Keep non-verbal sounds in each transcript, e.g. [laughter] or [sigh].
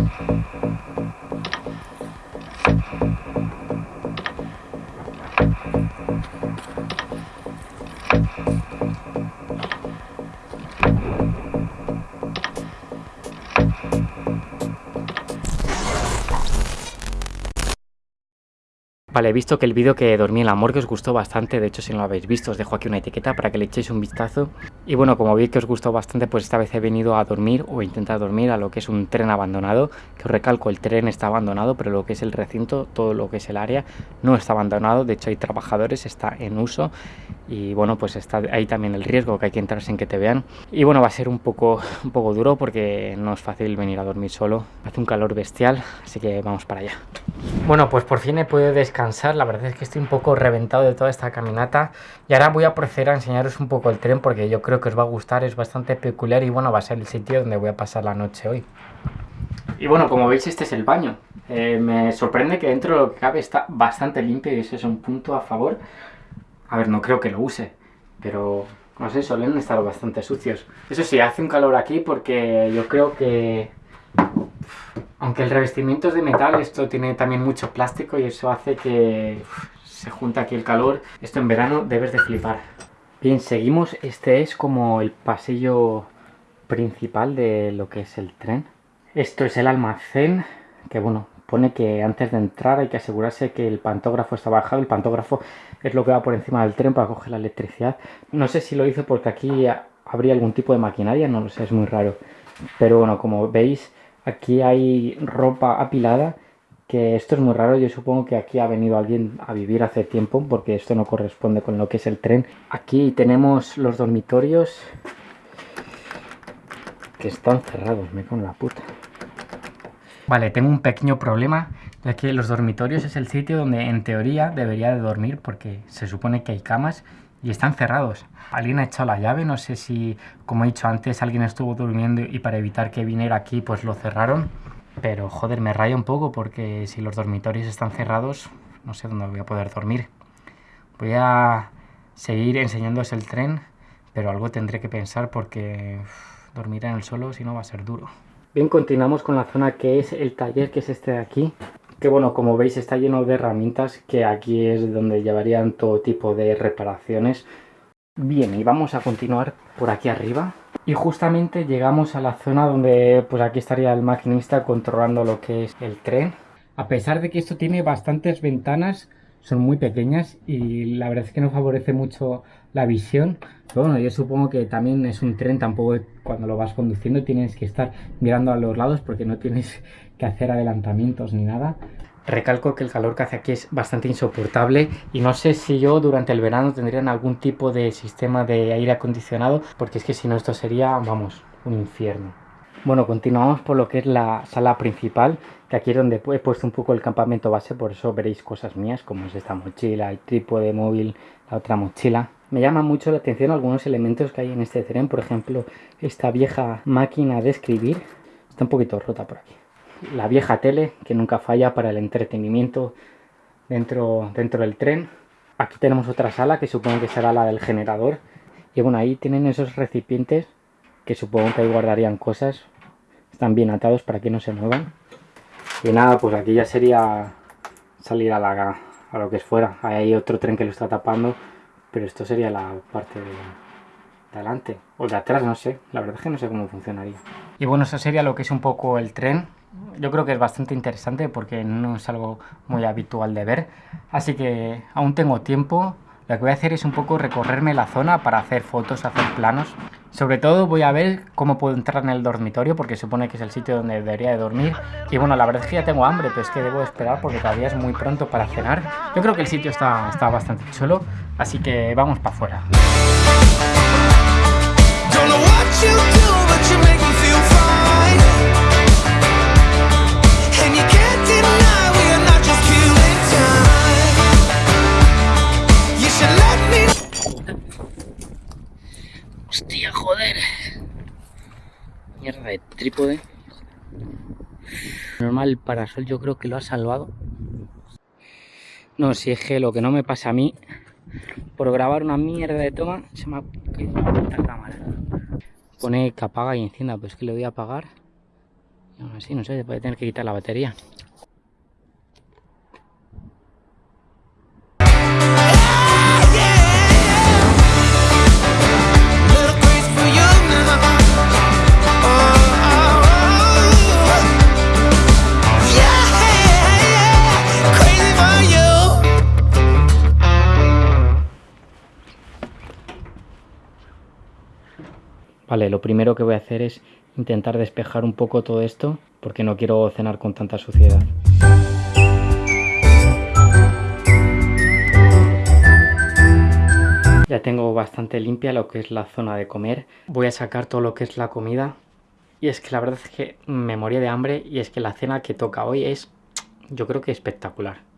Thank you. Vale, he visto que el vídeo que dormí en la morgue os gustó bastante, de hecho si no lo habéis visto os dejo aquí una etiqueta para que le echéis un vistazo. Y bueno, como vi que os gustó bastante, pues esta vez he venido a dormir o intentar dormir a lo que es un tren abandonado, que os recalco, el tren está abandonado, pero lo que es el recinto, todo lo que es el área, no está abandonado, de hecho hay trabajadores, está en uso y bueno, pues está ahí también el riesgo que hay que entrar sin que te vean. Y bueno, va a ser un poco, [laughs] un poco duro porque no es fácil venir a dormir solo, hace un calor bestial, así que vamos para allá. Bueno, pues por fin he podido descansar, la verdad es que estoy un poco reventado de toda esta caminata y ahora voy a proceder a enseñaros un poco el tren porque yo creo que os va a gustar, es bastante peculiar y bueno, va a ser el sitio donde voy a pasar la noche hoy. Y bueno, como veis este es el baño, eh, me sorprende que dentro de lo que cabe está bastante limpio y ese es un punto a favor. A ver, no creo que lo use, pero no sé, suelen estar bastante sucios. Eso sí, hace un calor aquí porque yo creo que aunque el revestimiento es de metal, esto tiene también mucho plástico y eso hace que se junta aquí el calor. Esto en verano debes de flipar. Bien, seguimos. Este es como el pasillo principal de lo que es el tren. Esto es el almacén, que bueno, pone que antes de entrar hay que asegurarse que el pantógrafo está bajado. El pantógrafo es lo que va por encima del tren para coger la electricidad. No sé si lo hizo porque aquí habría algún tipo de maquinaria, no lo sé, es muy raro. Pero bueno, como veis, Aquí hay ropa apilada, que esto es muy raro, yo supongo que aquí ha venido alguien a vivir hace tiempo, porque esto no corresponde con lo que es el tren. Aquí tenemos los dormitorios, que están cerrados, me con la puta. Vale, tengo un pequeño problema, ya que los dormitorios es el sitio donde en teoría debería de dormir, porque se supone que hay camas, y están cerrados. Alguien ha echado la llave, no sé si, como he dicho antes, alguien estuvo durmiendo y para evitar que viniera aquí, pues lo cerraron. Pero joder, me raya un poco porque si los dormitorios están cerrados, no sé dónde voy a poder dormir. Voy a seguir enseñándoos el tren, pero algo tendré que pensar porque dormir en el suelo si no va a ser duro. Bien, continuamos con la zona que es el taller, que es este de aquí que bueno, como veis está lleno de herramientas que aquí es donde llevarían todo tipo de reparaciones. Bien, y vamos a continuar por aquí arriba. Y justamente llegamos a la zona donde pues aquí estaría el maquinista controlando lo que es el tren. A pesar de que esto tiene bastantes ventanas, son muy pequeñas y la verdad es que no favorece mucho la visión. Pero bueno, yo supongo que también es un tren, tampoco cuando lo vas conduciendo tienes que estar mirando a los lados porque no tienes que hacer adelantamientos ni nada. Recalco que el calor que hace aquí es bastante insoportable y no sé si yo durante el verano tendrían algún tipo de sistema de aire acondicionado porque es que si no esto sería, vamos, un infierno. Bueno, continuamos por lo que es la sala principal, que aquí es donde he puesto un poco el campamento base, por eso veréis cosas mías, como es esta mochila, el trípode móvil, la otra mochila. Me llama mucho la atención algunos elementos que hay en este tren, por ejemplo, esta vieja máquina de escribir, está un poquito rota por aquí la vieja tele que nunca falla para el entretenimiento dentro, dentro del tren. Aquí tenemos otra sala que supongo que será la del generador. Y bueno, ahí tienen esos recipientes que supongo que ahí guardarían cosas. Están bien atados para que no se muevan. Y nada, pues aquí ya sería salir a, la, a lo que es fuera. Ahí hay otro tren que lo está tapando, pero esto sería la parte de, de o de atrás, no sé. La verdad es que no sé cómo funcionaría. Y bueno, eso sería lo que es un poco el tren yo creo que es bastante interesante porque no es algo muy habitual de ver. Así que aún tengo tiempo. Lo que voy a hacer es un poco recorrerme la zona para hacer fotos, hacer planos. Sobre todo voy a ver cómo puedo entrar en el dormitorio porque supone que es el sitio donde debería de dormir. Y bueno, la verdad es que ya tengo hambre, pero es que debo esperar porque todavía es muy pronto para cenar. Yo creo que el sitio está, está bastante chulo, así que vamos para afuera. Hostia, joder. Mierda de trípode. Normal, parasol yo creo que lo ha salvado. No, si es que lo que no me pasa a mí, por grabar una mierda de toma, se me ha caído la cámara. Pone que apaga y encienda, pues que le voy a apagar así, no sé, se puede tener que quitar la batería. Lo primero que voy a hacer es intentar despejar un poco todo esto porque no quiero cenar con tanta suciedad. Ya tengo bastante limpia lo que es la zona de comer. Voy a sacar todo lo que es la comida. Y es que la verdad es que me moría de hambre y es que la cena que toca hoy es, yo creo que espectacular.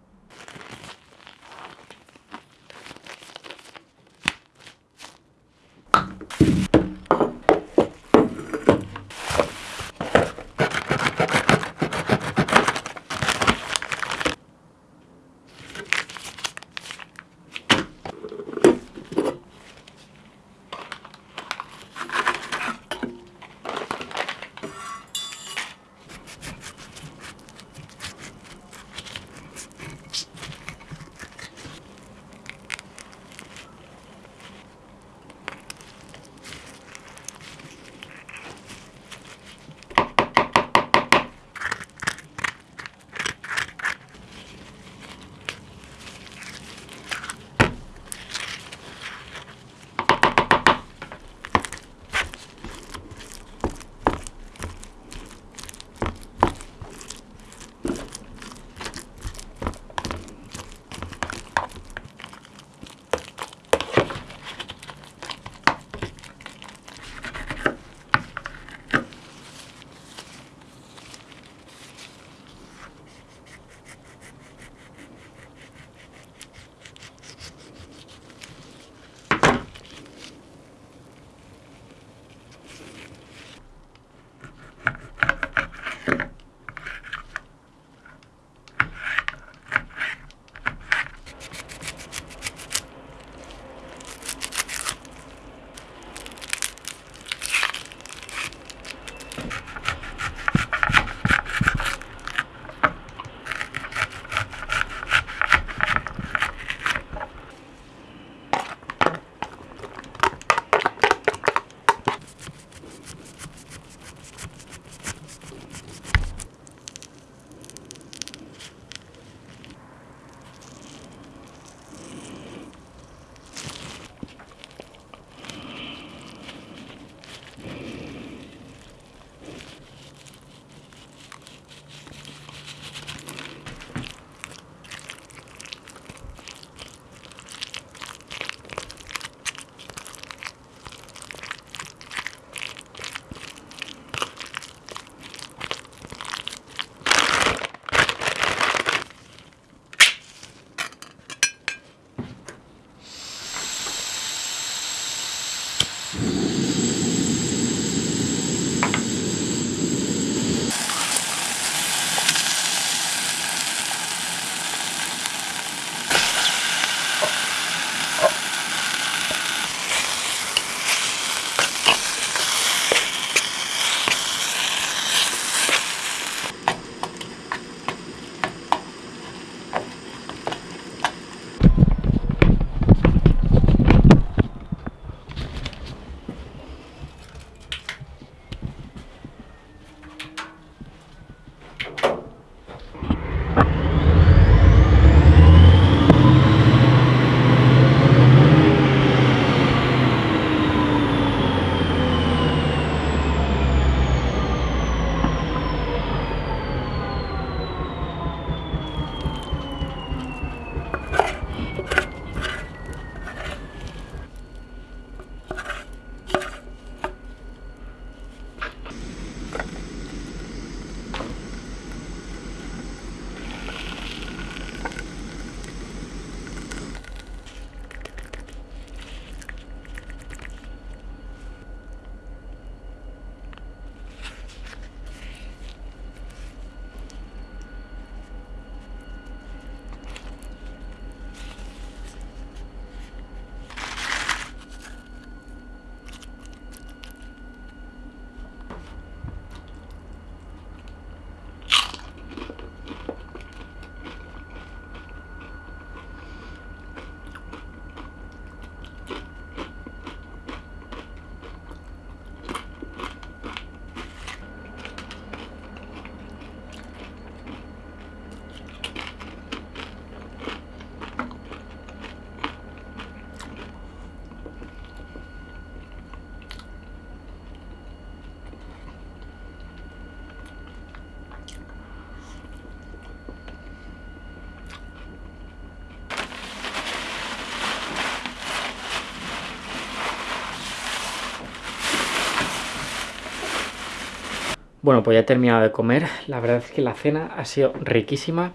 Bueno, pues ya he terminado de comer. La verdad es que la cena ha sido riquísima.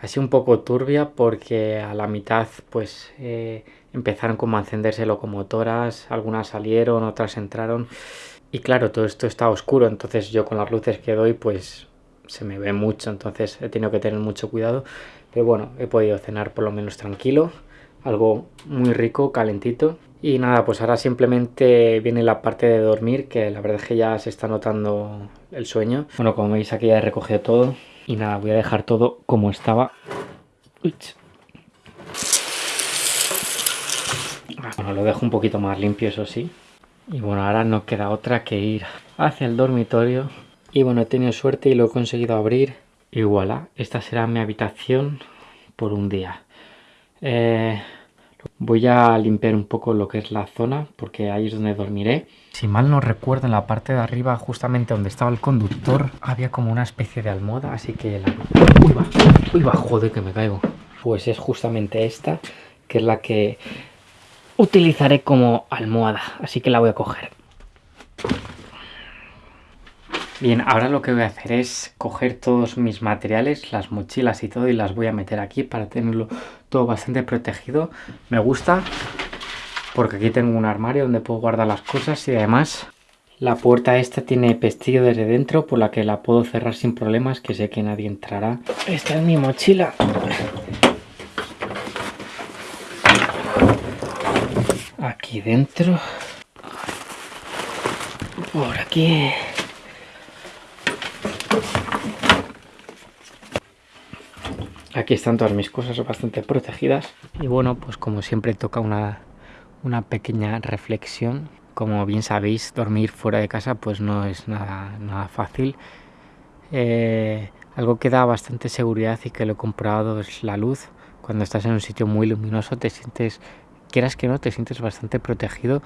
Ha sido un poco turbia porque a la mitad pues eh, empezaron como a encenderse locomotoras. Algunas salieron, otras entraron. Y claro, todo esto está oscuro. Entonces yo con las luces que doy pues se me ve mucho. Entonces he tenido que tener mucho cuidado. Pero bueno, he podido cenar por lo menos tranquilo. Algo muy rico, calentito. Y nada, pues ahora simplemente viene la parte de dormir, que la verdad es que ya se está notando el sueño. Bueno, como veis aquí ya he recogido todo. Y nada, voy a dejar todo como estaba. Bueno, lo dejo un poquito más limpio, eso sí. Y bueno, ahora no queda otra que ir hacia el dormitorio. Y bueno, he tenido suerte y lo he conseguido abrir. Y voilà, esta será mi habitación por un día. Eh, Voy a limpiar un poco lo que es la zona, porque ahí es donde dormiré. Si mal no recuerdo, en la parte de arriba, justamente donde estaba el conductor, había como una especie de almohada, así que la... ¡Uy, va! ¡Uy, va! ¡Joder, que me caigo! Pues es justamente esta, que es la que utilizaré como almohada, así que la voy a coger. Bien, ahora lo que voy a hacer es coger todos mis materiales, las mochilas y todo y las voy a meter aquí para tenerlo todo bastante protegido. Me gusta porque aquí tengo un armario donde puedo guardar las cosas y además la puerta esta tiene pestillo desde dentro por la que la puedo cerrar sin problemas que sé que nadie entrará. Esta es mi mochila. Aquí dentro. Por aquí. Aquí están todas mis cosas bastante protegidas. Y bueno, pues como siempre toca una, una pequeña reflexión. Como bien sabéis, dormir fuera de casa pues no es nada, nada fácil. Eh, algo que da bastante seguridad y que lo he comprobado es la luz. Cuando estás en un sitio muy luminoso te sientes, quieras que no, te sientes bastante protegido.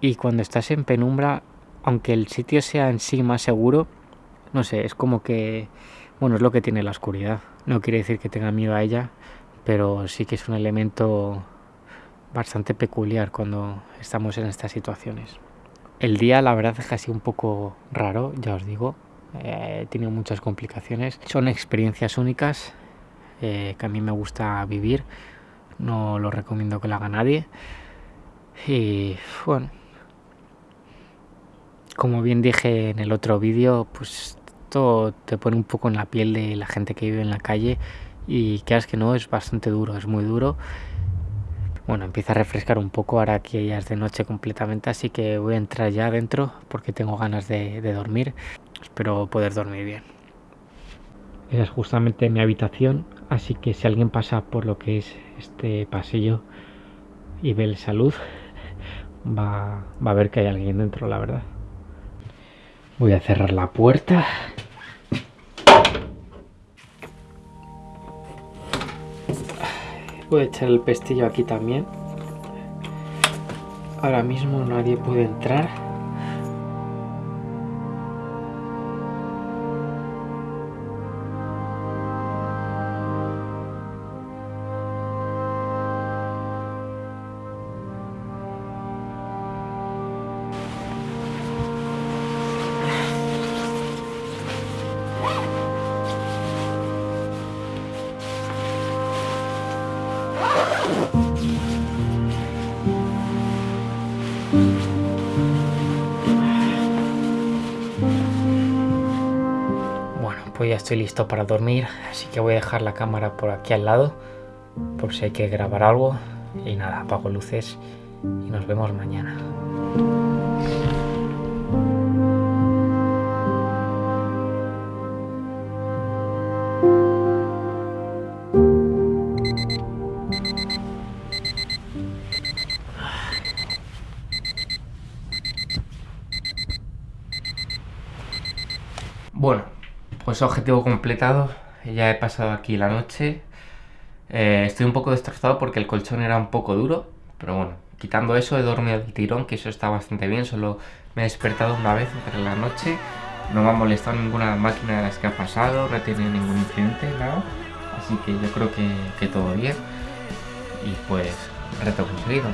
Y cuando estás en penumbra, aunque el sitio sea en sí más seguro, no sé, es como que, bueno, es lo que tiene la oscuridad. No quiere decir que tenga miedo a ella, pero sí que es un elemento bastante peculiar cuando estamos en estas situaciones. El día la verdad es que ha sido un poco raro, ya os digo. Eh, he tenido muchas complicaciones. Son experiencias únicas eh, que a mí me gusta vivir. No lo recomiendo que lo haga nadie. Y bueno, como bien dije en el otro vídeo, pues te pone un poco en la piel de la gente que vive en la calle y que que no, es bastante duro, es muy duro. Bueno, empieza a refrescar un poco ahora que ya es de noche completamente, así que voy a entrar ya adentro porque tengo ganas de, dormir. Espero poder dormir bien. Esa es justamente mi habitación, así que si alguien pasa por lo que es este pasillo y ve el salud, [laughs] va, va a ver que hay alguien dentro, la verdad. Voy a cerrar la puerta. Voy a echar el pestillo aquí también. Ahora mismo nadie puede entrar. Pues ya estoy listo para dormir, así que voy a dejar la cámara por aquí al lado, por si hay que grabar algo. Y nada, apago luces y nos vemos mañana. Pues objetivo completado. Ya he pasado aquí la noche. Eh, estoy un poco destrozado porque el colchón era un poco duro. Pero bueno, quitando eso he dormido el tirón, que eso está bastante bien. Solo me he despertado una vez entre la noche. No me ha molestado ninguna máquina de las que ha pasado, no he tenido ningún incidente, nada. Así que yo creo que, todo bien. Y pues, reto conseguido.